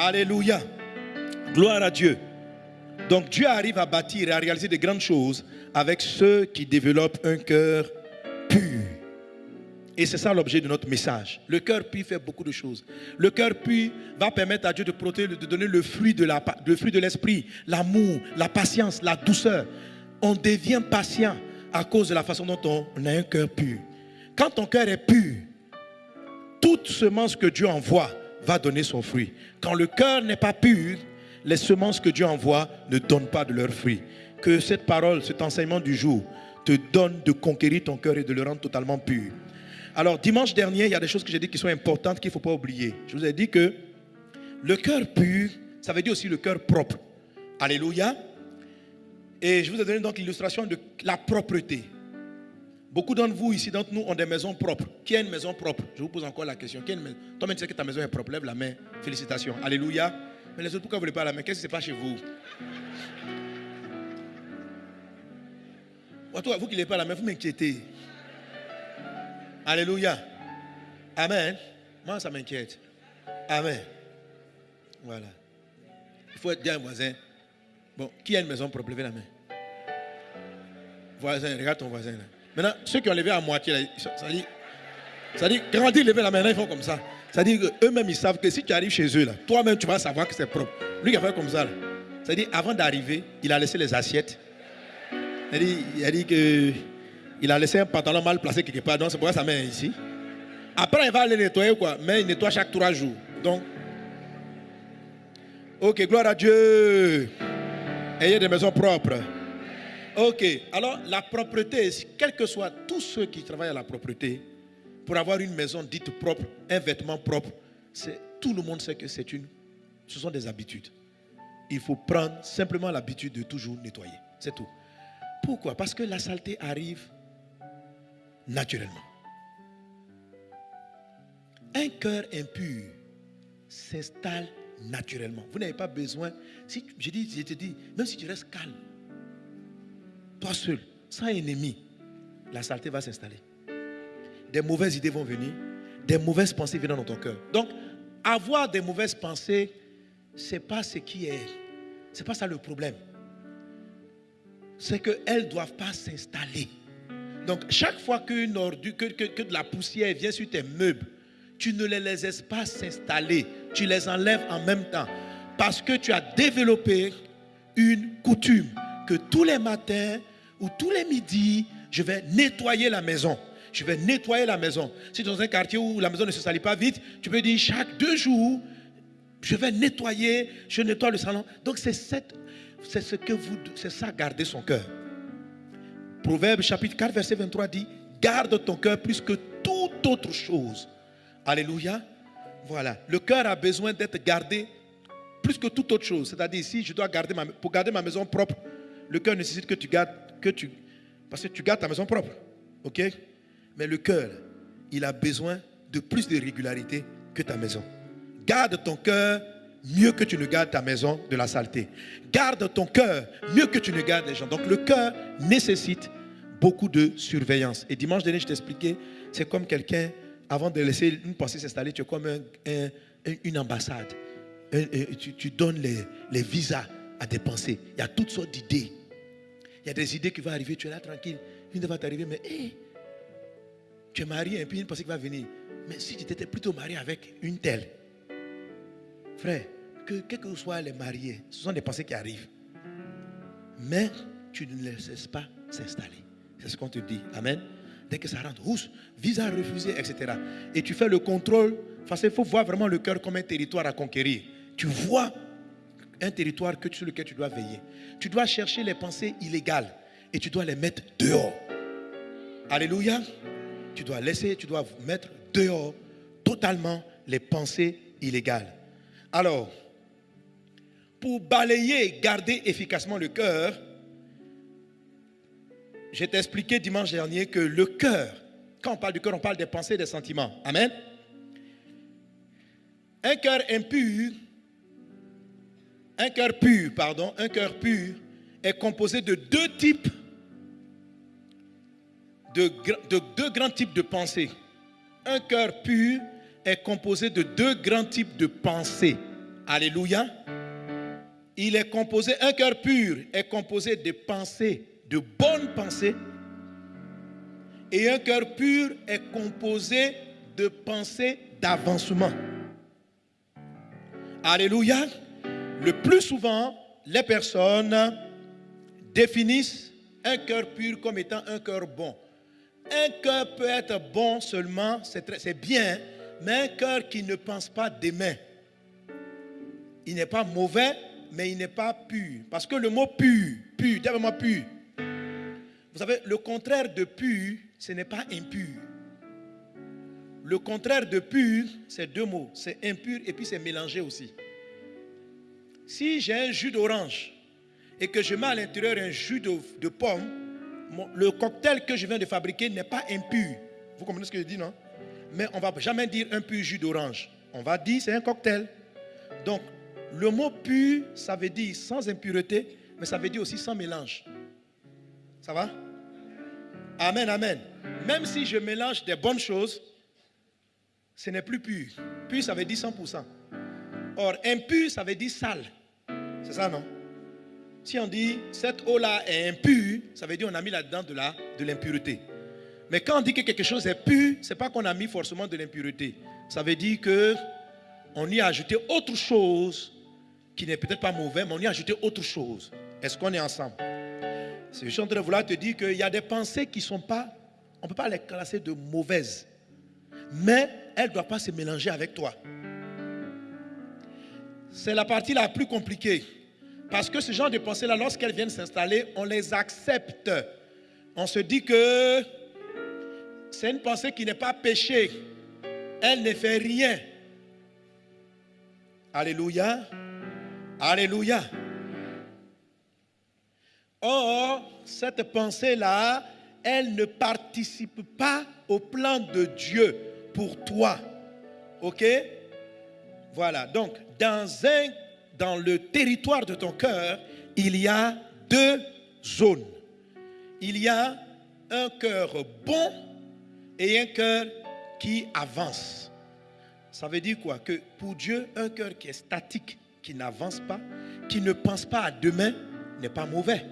Alléluia. Gloire à Dieu. Donc Dieu arrive à bâtir et à réaliser de grandes choses avec ceux qui développent un cœur pur. Et c'est ça l'objet de notre message. Le cœur pur fait beaucoup de choses. Le cœur pur va permettre à Dieu de protéger, de donner le fruit de la, le fruit de l'esprit, l'amour, la patience, la douceur. On devient patient à cause de la façon dont on a un cœur pur. Quand ton cœur est pur, toute semence que Dieu envoie va donner son fruit. Quand le cœur n'est pas pur, les semences que Dieu envoie ne donnent pas de leur fruit. Que cette parole, cet enseignement du jour, te donne de conquérir ton cœur et de le rendre totalement pur. Alors, dimanche dernier, il y a des choses que j'ai dit qui sont importantes qu'il ne faut pas oublier. Je vous ai dit que le cœur pur, ça veut dire aussi le cœur propre. Alléluia. Et je vous ai donné donc l'illustration de la propreté. Beaucoup d'entre vous ici, d'entre nous, ont des maisons propres. Qui a une maison propre? Je vous pose encore la question. Toi-même, tu sais que ta maison est propre. Lève la main. Félicitations. Alléluia. Mais les autres, pourquoi vous ne voulez pas la main? Qu'est-ce qui se passe chez vous? Vous qui n'avez pas la main, vous m'inquiétez. Alléluia. Amen. Moi, ça m'inquiète. Amen. Voilà. Il faut être bien voisin. Bon, qui a une maison propre? Levez la main. Voisin, regarde ton voisin là. Maintenant, ceux qui ont levé à moitié, ça, dit, ça dit, quand ils la main, ils font comme ça. Ça dit qu'eux-mêmes, ils savent que si tu arrives chez eux, là, toi-même, tu vas savoir que c'est propre. Lui qui a fait comme ça, là, ça dit, avant d'arriver, il a laissé les assiettes. Il a dit, il a que il a laissé un pantalon mal placé quelque part, donc c'est pourquoi sa main est ici. Après, il va aller nettoyer, quoi, mais il nettoie chaque trois jours. Donc, ok, gloire à Dieu. Ayez des maisons propres. Ok, alors la propreté, quel que soit tous ceux qui travaillent à la propreté, pour avoir une maison dite propre, un vêtement propre, tout le monde sait que c'est une, ce sont des habitudes. Il faut prendre simplement l'habitude de toujours nettoyer. C'est tout. Pourquoi? Parce que la saleté arrive naturellement. Un cœur impur s'installe naturellement. Vous n'avez pas besoin. Si je je te dis, même si tu restes calme, toi seul, sans ennemi, la saleté va s'installer. Des mauvaises idées vont venir, des mauvaises pensées viennent dans ton cœur. Donc, avoir des mauvaises pensées, ce n'est pas ce qui est. Ce n'est pas ça le problème. C'est qu'elles ne doivent pas s'installer. Donc, chaque fois qu'une ordure, que, que, de la poussière vient sur tes meubles, tu ne les laisses pas s'installer. Tu les enlèves en même temps. Parce que tu as développé une coutume que tous les matins ou tous les midis, je vais nettoyer la maison. Je vais nettoyer la maison. Si tu es dans un quartier où la maison ne se salit pas vite, tu peux dire chaque deux jours, je vais nettoyer, je nettoie le salon. Donc c'est ce que vous, ça garder son cœur. Proverbe chapitre 4 verset 23 dit, garde ton cœur plus que toute autre chose. Alléluia. Voilà. Le cœur a besoin d'être gardé plus que toute autre chose. C'est-à-dire, si je dois garder ma, pour garder ma maison propre, le cœur nécessite que tu gardes, que parce que tu gardes ta maison propre. OK? Mais le cœur, il a besoin de plus de régularité que ta maison. Garde ton cœur mieux que tu ne gardes ta maison de la saleté. Garde ton cœur mieux que tu ne gardes les gens. Donc le cœur nécessite beaucoup de surveillance. Et dimanche dernier, je t'expliquais, c'est comme quelqu'un, avant de laisser une pensée s'installer, tu es comme une ambassade. tu, donnes les, les visas à des pensées. Il y a toutes sortes d'idées. Y a des idées qui vont arriver, tu es là tranquille. Une va t'arriver, mais tu es marié et puis une pensée qui va venir. Mais si tu t'étais plutôt marié avec une telle, frère, que quels que soient les mariés, ce sont des pensées qui arrivent. Mais tu ne les laisses pas s'installer. C'est ce qu'on te dit. Amen. Dès que ça rentre, rousse, visa refusé, etc. Et tu fais le contrôle. Parce qu'il faut voir vraiment le cœur comme un territoire à conquérir. Tu vois un territoire que, sur lequel tu dois veiller. Tu dois chercher les pensées illégales et tu dois les mettre dehors. Alléluia. Tu dois laisser, tu dois mettre dehors totalement les pensées illégales. Alors, pour balayer et garder efficacement le cœur, j'ai expliqué dimanche dernier que le cœur, quand on parle du cœur, on parle des pensées et des sentiments. Amen. Un cœur impur un cœur pur, pardon, un cœur pur est composé de deux types, de, deux grands types de pensées. Un cœur pur est composé de deux grands types de pensées. Alléluia. Il est composé, un cœur pur est composé de pensées, de bonnes pensées. Et un cœur pur est composé de pensées d'avancement. Alléluia. Le plus souvent, les personnes définissent un cœur pur comme étant un cœur bon. Un cœur peut être bon seulement, c'est bien, mais un cœur qui ne pense pas demain. Il n'est pas mauvais, mais il n'est pas pur. Parce que le mot pur, pur, dis-moi pur. Vous savez, le contraire de pur, ce n'est pas impur. Le contraire de pur, c'est deux mots. C'est impur et puis c'est mélangé aussi. Si j'ai un jus d'orange et que je mets à l'intérieur un jus de, pomme, le cocktail que je viens de fabriquer n'est pas impur. Vous comprenez ce que je dis, non? Mais on ne va jamais dire un pur jus d'orange. On va dire c'est un cocktail. Donc, le mot pur, ça veut dire sans impureté, mais ça veut dire aussi sans mélange. Ça va? Amen, amen. Même si je mélange des bonnes choses, ce n'est plus pur. Pur, ça veut dire 100%. Or, impur, ça veut dire sale. C'est ça, non? Si on dit cette eau-là est impure, ça veut dire on a mis là-dedans de la de l'impureté. Mais quand on dit que quelque chose est pur, ce n'est pas qu'on a mis forcément de l'impureté. Ça veut dire que on y a ajouté autre chose qui n'est peut-être pas mauvais, mais on y a ajouté autre chose. Est-ce qu'on est ensemble? Je suis en train de vouloir te dire qu'il y a des pensées qui ne sont pas, on ne peut pas les classer de mauvaises, mais elles ne doivent pas se mélanger avec toi. C'est la partie la plus compliquée. Parce que ce genre de pensées-là, lorsqu'elles viennent s'installer, on les accepte. On se dit que c'est une pensée qui n'est pas péché. Elle ne fait rien. Alléluia. Alléluia. Or, cette pensée-là, elle ne participe pas au plan de Dieu pour toi. OK? Voilà. Donc, dans, le territoire de ton cœur, il y a deux zones. Il y a un cœur bon et un cœur qui avance. Ça veut dire quoi? Que pour Dieu, un cœur qui est statique, qui n'avance pas, qui ne pense pas à demain, n'est pas mauvais.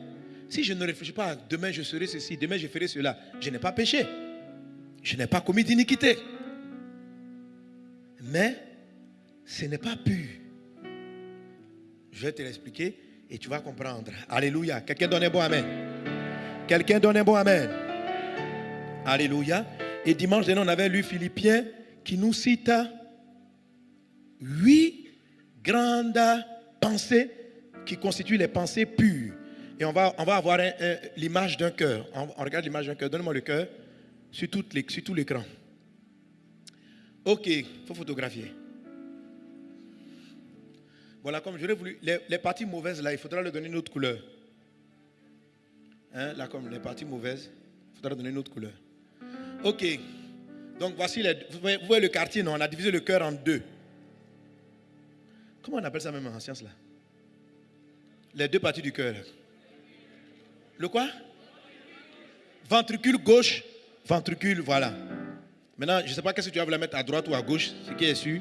Si je ne réfléchis pas à demain, je serai ceci, demain, je ferai cela, je n'ai pas péché. Je n'ai pas commis d'iniquité. Mais ce n'est pas pur. Je vais te l'expliquer et tu vas comprendre. Alléluia. Quelqu'un donne un bon Amen. Quelqu'un donne un bon Amen. Alléluia. Et dimanche dernier, on avait lu Philippiens qui nous cite huit grandes pensées qui constituent les pensées pures. Et on va, avoir l'image d'un cœur. On, regarde l'image d'un cœur. Donne-moi le cœur sur tout l'écran. Ok, il faut photographier. Voilà, comme j'aurais voulu, les, parties mauvaises là, il faudra leur donner une autre couleur. Hein, là, comme les parties mauvaises, il faudra donner une autre couleur. Ok, donc voici, les, vous voyez le quartier, non On a divisé le cœur en deux. Comment on appelle ça même en science là? Les deux parties du cœur. Le quoi? Ventricule gauche, ventricule, voilà. Maintenant, je ne sais pas qu'est-ce que tu vas vouloir mettre à droite ou à gauche, ce qui est sûr.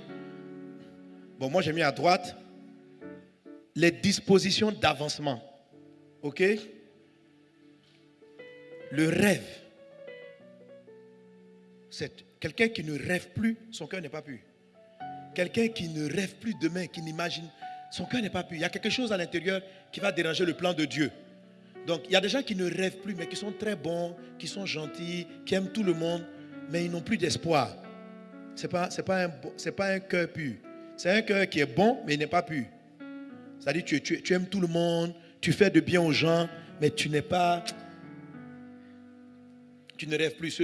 Bon, moi j'ai mis à droite les dispositions d'avancement. OK? Le rêve. C'est quelqu'un qui ne rêve plus, son cœur n'est pas pur. Quelqu'un qui ne rêve plus demain, qui n'imagine, son cœur n'est pas pur. Il y a quelque chose à l'intérieur qui va déranger le plan de Dieu. Donc, il y a des gens qui ne rêvent plus, mais qui sont très bons, qui sont gentils, qui aiment tout le monde, mais ils n'ont plus d'espoir. Ce n'est pas, un, pas un cœur pur. C'est un cœur qui est bon, mais il n'est pas pur. C'est-à-dire, tu, tu, aimes tout le monde, tu fais de bien aux gens, mais tu n'es pas. Tu ne rêves plus.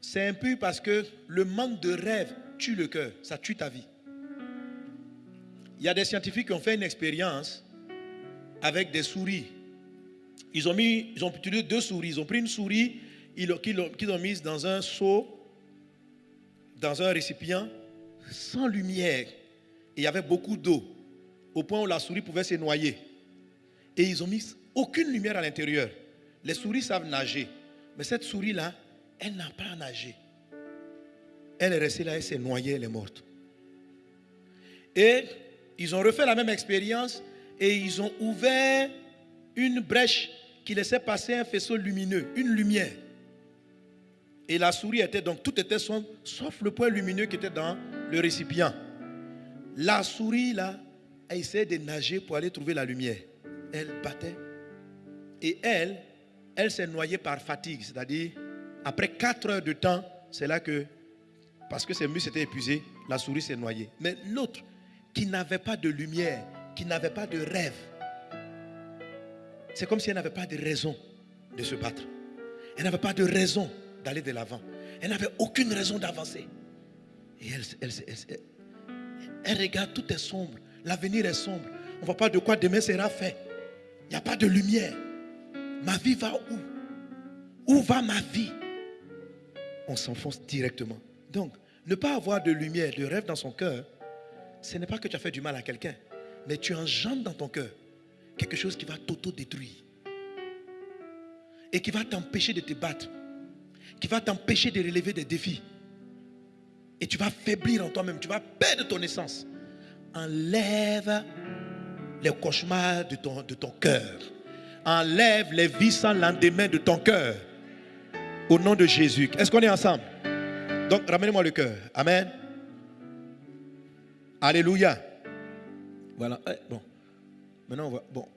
C'est impur parce que le manque de rêve tue le cœur, ça tue ta vie. Il y a des scientifiques qui ont fait une expérience avec des souris. Ils ont, mis, ils ont utilisé deux souris. Ils ont pris une souris qu'ils ont, mise dans un seau, dans un récipient, sans lumière. Et il y avait beaucoup d'eau, au point où la souris pouvait se noyer. Et ils ont mis aucune lumière à l'intérieur. Les souris savent nager. Mais cette souris-là, elle n'a pas nagé. Elle est restée là, elle s'est noyée, elle est morte. Et ils ont refait la même expérience et ils ont ouvert une brèche qui laissait passer un faisceau lumineux, une lumière. Et la souris était donc, tout était sombre, sauf le point lumineux qui était dans le récipient. La souris, là, elle essayait de nager pour aller trouver la lumière. Elle battait. Et elle, elle s'est noyée par fatigue. C'est-à-dire, après 4 heures de temps, c'est là que, parce que ses muscles étaient épuisés, la souris s'est noyée. Mais l'autre, qui n'avait pas de lumière, qui n'avait pas de rêve, c'est comme si elle n'avait pas de raison de se battre. Elle n'avait pas de raison d'aller de l'avant. Elle n'avait aucune raison d'avancer. Et elle, elle, regarde, tout est sombre. L'avenir est sombre. On ne voit pas de quoi? Demain sera fait. Il n'y a pas de lumière. Ma vie va où? Où va ma vie? On s'enfonce directement. Donc, ne pas avoir de lumière, de rêve dans son cœur, ce n'est pas que tu as fait du mal à quelqu'un, mais tu engendres dans ton cœur quelque chose qui va t'auto-détruire et qui va t'empêcher de te battre, qui va t'empêcher de relever des défis. Et tu vas faiblir en toi-même, tu vas perdre ton essence. Enlève les cauchemars de ton, de ton cœur. Enlève les vies sans lendemain de ton cœur. Au nom de Jésus. Est-ce qu'on est ensemble? Donc, ramenez-moi le cœur. Amen. Alléluia. Voilà. Eh, bon. Maintenant, on voit. Bon.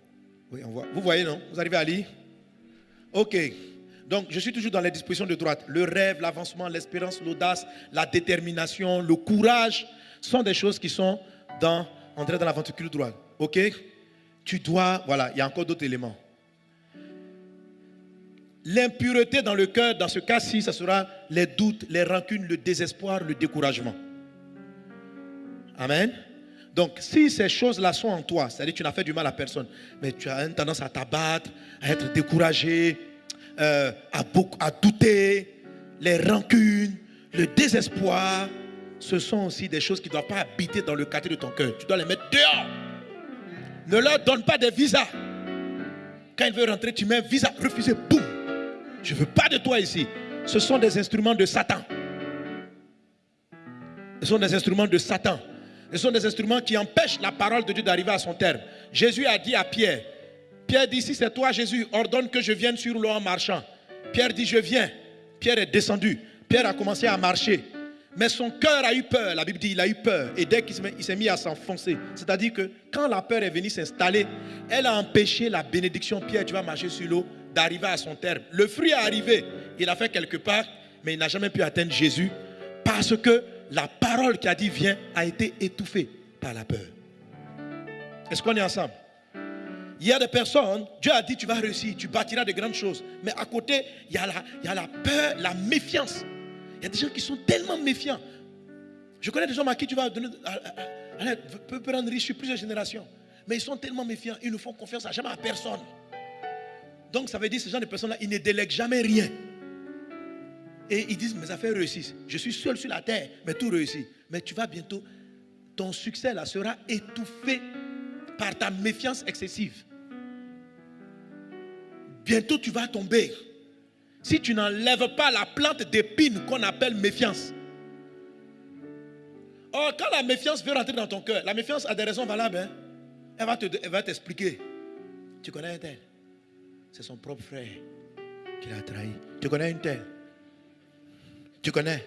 Oui, on voit. Vous voyez, non? Vous arrivez à lire? Ok. Donc, je suis toujours dans les dispositions de droite. Le rêve, l'avancement, l'espérance, l'audace, la détermination, le courage sont des choses qui sont dans, entrer dans la ventricule droite. Ok? Tu dois, voilà, il y a encore d'autres éléments. L'impureté dans le cœur, dans ce cas-ci, ce sera les doutes, les rancunes, le désespoir, le découragement. Amen? Donc, si ces choses-là sont en toi, c'est-à-dire que tu n'as fait du mal à personne, mais tu as une tendance à t'abattre, à être découragé, euh, à douter, les rancunes, le désespoir, ce sont aussi des choses qui ne doivent pas habiter dans le quartier de ton cœur. Tu dois les mettre dehors. Ne leur donne pas des visas. Quand il veut rentrer, tu mets un visa refusé, boum. Je ne veux pas de toi ici. Ce sont des instruments de Satan. Ce sont des instruments de Satan. Ce sont des instruments qui empêchent la parole de Dieu d'arriver à son terme. Jésus a dit à Pierre, Pierre dit, si c'est toi Jésus, ordonne que je vienne sur l'eau en marchant. Pierre dit, je viens. Pierre est descendu. Pierre a commencé à marcher. Mais son cœur a eu peur. La Bible dit, il a eu peur. Et dès qu'il s'est mis à s'enfoncer, c'est-à-dire que quand la peur est venue s'installer, elle a empêché la bénédiction, Pierre, tu vas marcher sur l'eau, d'arriver à son terme. Le fruit est arrivé. Il a fait quelque part, mais il n'a jamais pu atteindre Jésus parce que la parole qui a dit viens a été étouffée par la peur. Est-ce qu'on est ensemble? Il y a des personnes, Dieu a dit tu vas réussir, tu bâtiras de grandes choses. Mais à côté, il y a la, il y a la peur, la méfiance. Il y a des gens qui sont tellement méfiants. Je connais des gens à qui tu vas donner, peut rendre riche sur plusieurs générations. Mais ils sont tellement méfiants, ils ne font confiance à jamais à personne. Donc ça veut dire que ces gens de personnes-là, ils ne délèguent jamais rien. Et ils disent, mes affaires réussissent. Je suis seul sur la terre, mais tout réussit. Mais tu vas bientôt, ton succès là sera étouffé par ta méfiance excessive. Bientôt tu vas tomber. Si tu n'enlèves pas la plante d'épine qu'on appelle méfiance. Or, quand la méfiance veut rentrer dans ton cœur, la méfiance a des raisons valables. Hein. Elle va t'expliquer. tu connais un tel? C'est son propre frère qui l'a trahi. Tu connais un tel tu connais?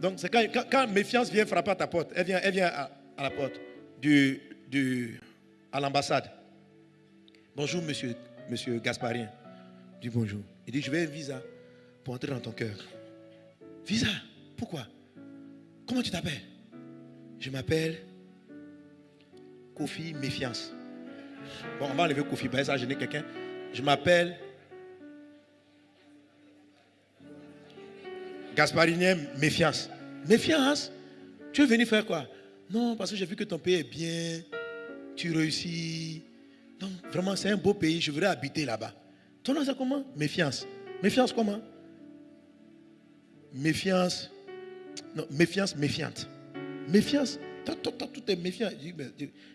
Donc, c'est quand, quand, méfiance vient frapper à ta porte, elle vient, elle à, la porte du, du, à l'ambassade. Bonjour, monsieur, monsieur Gasparien. Bonjour. Il dit, je veux un visa pour entrer dans ton cœur. Visa? Pourquoi? Comment tu t'appelles? Je m'appelle Kofi Méfiance. Bon, on va enlever Kofi, ben, ça gêner quelqu'un. Je m'appelle Gasparinien, méfiance. Méfiance? Tu es venu faire quoi? Non, parce que j'ai vu que ton pays est bien, tu réussis. Donc, vraiment, c'est un beau pays, je voudrais habiter là-bas. Ton nom, c'est comment? Méfiance. Méfiance comment? Méfiance. Non, méfiance, méfiante. Méfiance. tout est méfiant.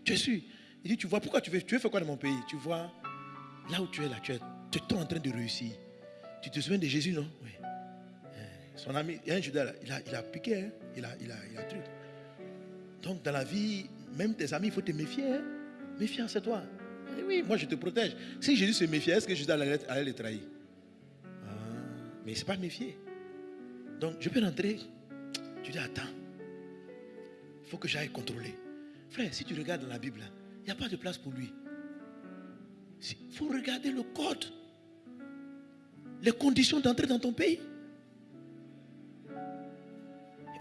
tu es sûr? Il dit, tu vois, pourquoi tu veux, tu veux faire quoi dans mon pays? Tu vois, là où tu es là, tu es, tu es en train de réussir. Tu te souviens de Jésus, non? Oui. Son ami, il y a un Judas, il a, il a piqué, hein. il, a, il, a, il a truc. Donc dans la vie, même tes amis, il faut te méfier. Hein? Méfiance, c'est toi. Oui, moi je te protège. Si Jésus se méfiait, est-ce que Jésus allait, allait les trahir? Ah, Mais c'est pas méfier. Donc je peux rentrer. Tu dis, attends, il faut que j'aille contrôler. Frère, si tu regardes dans la Bible, il n'y a pas de place pour lui. Il faut regarder le code, les conditions d'entrer dans ton pays.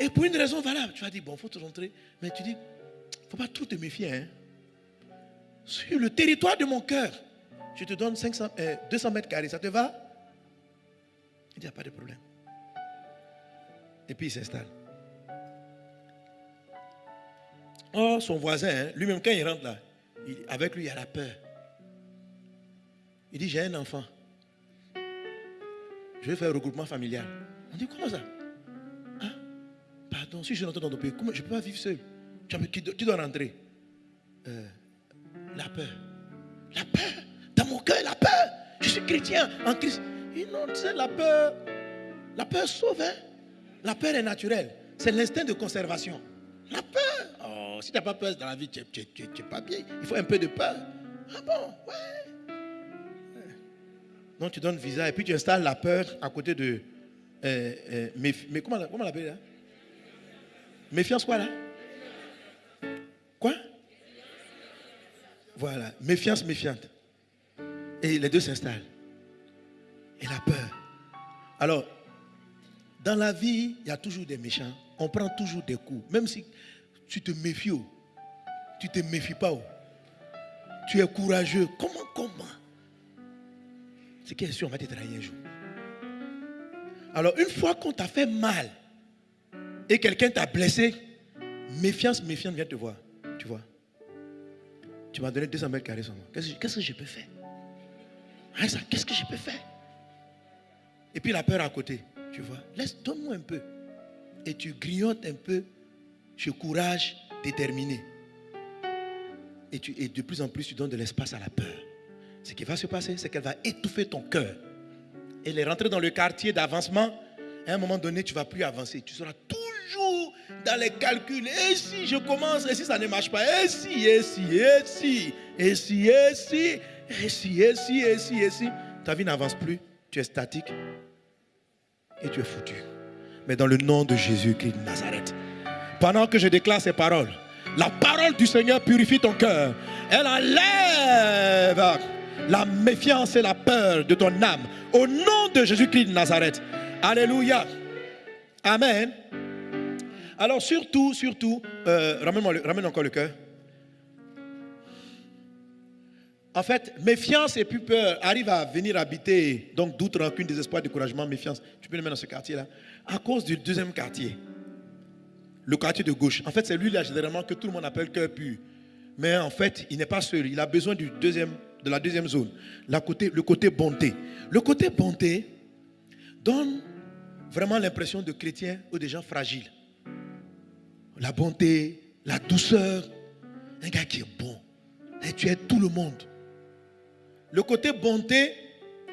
Et pour une raison valable, tu vas dire, bon, il faut te rentrer. Mais tu dis, il ne faut pas trop te méfier. Hein. Sur le territoire de mon cœur, je te donne 500, 200 euh, mètres carrés, ça te va? Il n'y a pas de problème. Et puis il s'installe. Oh, son voisin, hein, lui-même, quand il rentre là, avec lui, il y a la peur. Il dit, j'ai un enfant. Je vais faire un regroupement familial. On dit, comment ça? Hein? Pardon, si je rentre dans ton pays, je ne peux pas vivre seul? Tu, dois rentrer. Euh, la peur. La peur. Dans mon cœur, la peur. Je suis chrétien en Christ. Et non, tu la peur. La peur sauve. Hein? La peur est naturelle. C'est l'instinct de conservation. La peur. Oh, si tu n'as pas peur dans la vie, tu n'es pas bien. Il faut un peu de peur. Ah bon, ouais. Non, tu donnes visa et puis tu installes la peur à côté de. Euh, euh, mais, comment, comment on l'appelle là Méfiance quoi là? Voilà, méfiance méfiante. Et les deux s'installent. Et la peur. Alors, dans la vie, il y a toujours des méchants. On prend toujours des coups. Même si tu te méfies, oh, tu ne te méfies pas. Oh. Tu es courageux. Comment, comment? C'est qui est sûr, on va te trahir un jour. Alors, une fois qu'on t'a fait mal et quelqu'un t'a blessé, méfiance, méfiante, viens te voir. Tu vois? Tu m'as donné 200 mètres carrés seulement. Qu'est-ce que je peux faire? Qu'est-ce que je peux faire? Et puis la peur à côté. Tu vois Laisse, donne-moi un peu. Et tu grignotes un peu ce courage déterminé. Et, tu, et de plus en plus, tu donnes de l'espace à la peur. Ce qui va se passer, c'est qu'elle va étouffer ton cœur. Elle est rentrée dans le quartier d'avancement. À un moment donné, tu ne vas plus avancer. Tu seras dans les calculs. Et si je commence, et si ça ne marche pas, et si, et si, et si, et si, et si, et si, et si, et si, et si. Ta vie n'avance plus. Tu es statique et tu es foutu. Mais dans le nom de Jésus-Christ de Nazareth, pendant que je déclare ces paroles, la parole du Seigneur purifie ton cœur. Elle enlève la méfiance et la peur de ton âme. Au nom de Jésus-Christ de Nazareth. Alléluia. Amen. Alors surtout, surtout, euh, ramène, encore le cœur. En fait, méfiance et plus peur arrivent à venir habiter, donc doute, rancune, désespoir, découragement, méfiance. Tu peux le mettre dans ce quartier-là. À cause du deuxième quartier, le quartier de gauche. En fait, c'est lui là généralement que tout le monde appelle cœur pur. Mais en fait, il n'est pas seul. Il a besoin du deuxième, de la deuxième zone, le côté bonté. Le côté bonté donne vraiment l'impression de chrétien ou de gens fragiles. La bonté, la douceur, un gars qui est bon. Et tu aides tout le monde. Le côté bonté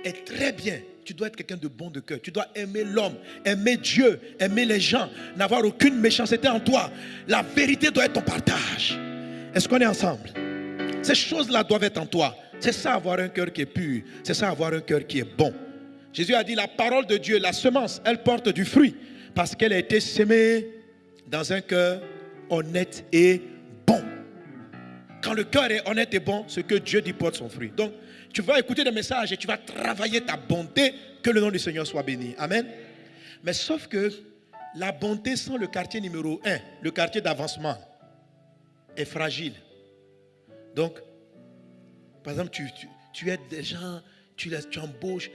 est très bien. Tu dois être quelqu'un de bon de cœur. Tu dois aimer l'homme, aimer Dieu, aimer les gens, n'avoir aucune méchanceté en toi. La vérité doit être ton partage. Est-ce qu'on est ensemble? Ces choses-là doivent être en toi. C'est ça avoir un cœur qui est pur. C'est ça avoir un cœur qui est bon. Jésus a dit la parole de Dieu, la semence, elle porte du fruit parce qu'elle a été semée dans un cœur honnête et bon. Quand le cœur est honnête et bon, ce que Dieu dit porte son fruit. Donc, tu vas écouter des messages et tu vas travailler ta bonté, que le nom du Seigneur soit béni. Amen. Mais sauf que la bonté sans le quartier numéro 1, le quartier d'avancement, est fragile. Donc, par exemple, tu, tu, aides des gens, tu, les, tu embauches.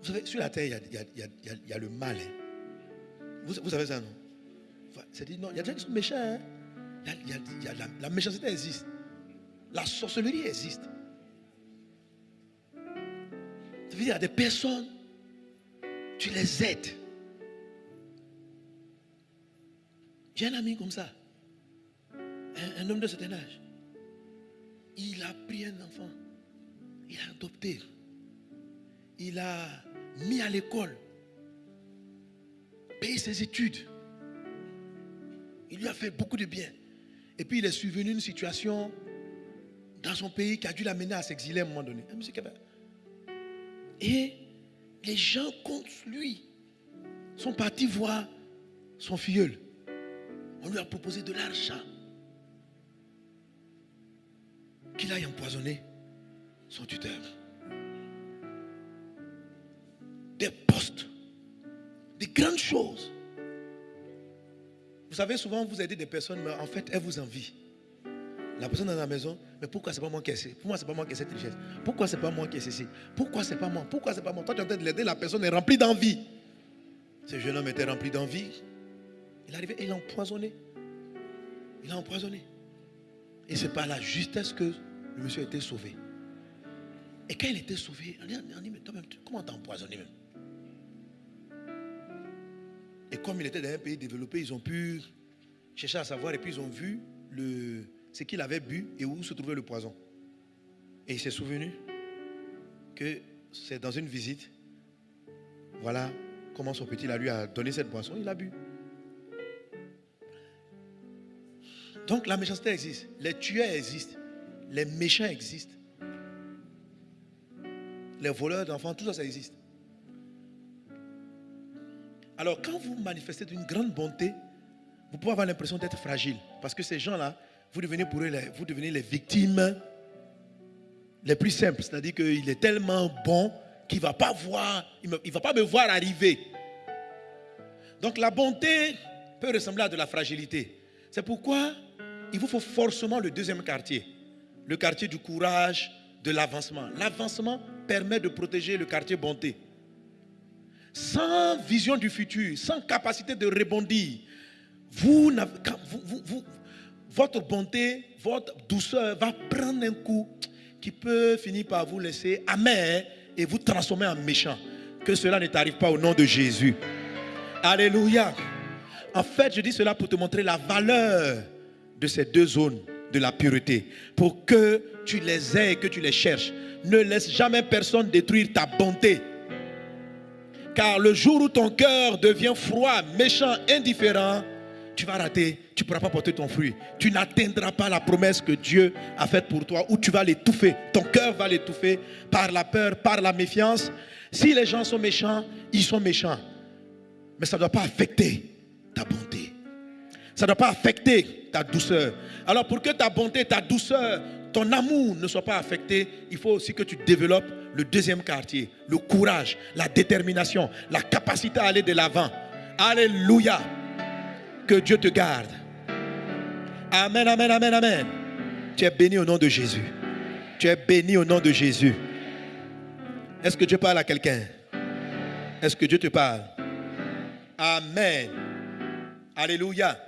Vous savez, sur la terre, il y a, il y a, le mal. Hein. Vous, savez ça, non? C'est dit, non, il y a des gens qui sont méchants. Hein. La, la méchanceté existe. La sorcellerie existe. Ça veut dire, des personnes, tu les aides. J'ai un ami comme ça, un, homme de certain âge. Il a pris un enfant, il a adopté, il a mis à l'école, payé ses études. Il lui a fait beaucoup de bien. Et puis il est survenu une situation dans son pays qui a dû l'amener à s'exiler à un moment donné. Et les gens contre lui sont partis voir son filleul. On lui a proposé de l'argent. Qu'il aille empoisonner son tuteur. Des postes, des grandes choses. Vous savez, souvent vous aidez des personnes, mais en fait, elles vous envient. La personne dans la maison, mais pourquoi c'est pas moi qui ai Pourquoi c'est pas moi qui ai cette richesse? Pourquoi c'est pas moi qui ai ceci? Pourquoi c'est pas moi? Pourquoi c'est pas moi? Toi tu es en train de l'aider, la personne est remplie d'envie. Ce jeune homme était rempli d'envie. Il est arrivé et il a empoisonné. Il a empoisonné. Et c'est par la justesse que le monsieur a été sauvé. Et quand il était sauvé, on dit, mais toi-même, comment t'as empoisonné même? Et comme il était dans un pays développé, ils ont pu chercher à savoir et puis ils ont vu ce qu'il avait bu et où se trouvait le poison. Et il s'est souvenu que c'est dans une visite, voilà comment son petit la lui a donné cette boisson, il a bu. Donc la méchanceté existe, les tueurs existent, les méchants existent, les voleurs d'enfants, tout ça, ça existe. Alors quand vous manifestez d'une grande bonté, vous pouvez avoir l'impression d'être fragile, parce que ces gens-là, vous devenez pour eux, les, vous devenez les victimes les plus simples. C'est-à-dire qu'il est tellement bon qu'il ne va pas voir, il ne va pas me voir arriver. Donc la bonté peut ressembler à de la fragilité. C'est pourquoi il vous faut forcément le deuxième quartier. Le quartier du courage, de l'avancement. L'avancement permet de protéger le quartier bonté. Sans vision du futur, sans capacité de rebondir, votre bonté, votre douceur va prendre un coup qui peut finir par vous laisser amer et vous transformer en méchant. Que cela ne t'arrive pas au nom de Jésus. Alléluia. En fait, je dis cela pour te montrer la valeur de ces deux zones de la pureté. Pour que tu les aies et que tu les cherches. Ne laisse jamais personne détruire ta bonté. Car le jour où ton cœur devient froid, méchant, indifférent, tu vas rater, tu ne pourras pas porter ton fruit. Tu n'atteindras pas la promesse que Dieu a faite pour toi, ou tu vas l'étouffer. Ton cœur va l'étouffer par la peur, par la méfiance. Si les gens sont méchants, ils sont méchants. Mais ça ne doit pas affecter ta bonté. Ça ne doit pas affecter ta douceur. Alors pour que ta bonté, ta douceur, ton amour ne soit pas affecté, il faut aussi que tu développes le deuxième quartier, le courage, la détermination, la capacité à aller de l'avant. Alléluia. Que Dieu te garde. Amen, amen, amen, amen. Tu es béni au nom de Jésus. Tu es béni au nom de Jésus. Est-ce que Dieu parle à quelqu'un? Est-ce que Dieu te parle? Amen. Alléluia.